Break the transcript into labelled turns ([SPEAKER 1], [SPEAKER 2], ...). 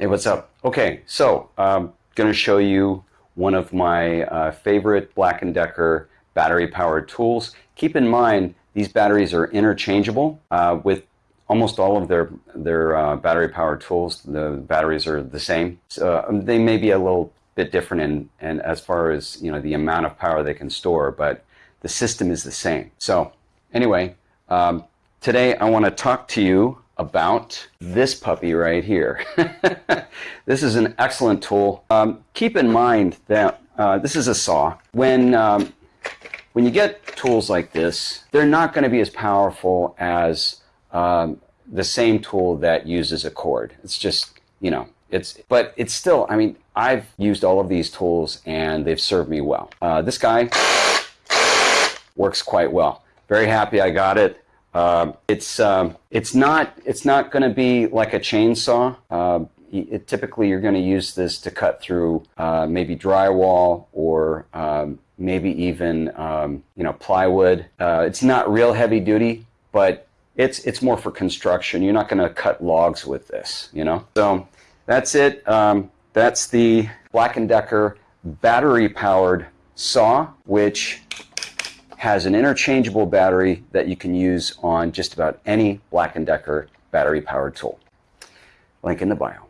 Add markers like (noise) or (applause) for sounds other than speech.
[SPEAKER 1] Hey, what's up? Okay, so I'm going to show you one of my uh, favorite Black & Decker battery-powered tools. Keep in mind, these batteries are interchangeable uh, with almost all of their, their uh, battery-powered tools. The batteries are the same. So, um, they may be a little bit different in, in as far as you know the amount of power they can store, but the system is the same. So anyway, um, today I want to talk to you about this puppy right here. (laughs) this is an excellent tool. Um, keep in mind that uh, this is a saw. When, um, when you get tools like this, they're not going to be as powerful as um, the same tool that uses a cord. It's just, you know, it's, but it's still, I mean, I've used all of these tools and they've served me well. Uh, this guy works quite well. Very happy I got it. Uh, it's um, it's not it's not going to be like a chainsaw. Uh, it, typically, you're going to use this to cut through uh, maybe drywall or um, maybe even um, you know plywood. Uh, it's not real heavy duty, but it's it's more for construction. You're not going to cut logs with this, you know. So that's it. Um, that's the Black & Decker battery-powered saw, which has an interchangeable battery that you can use on just about any Black & Decker battery powered tool. Link in the bio.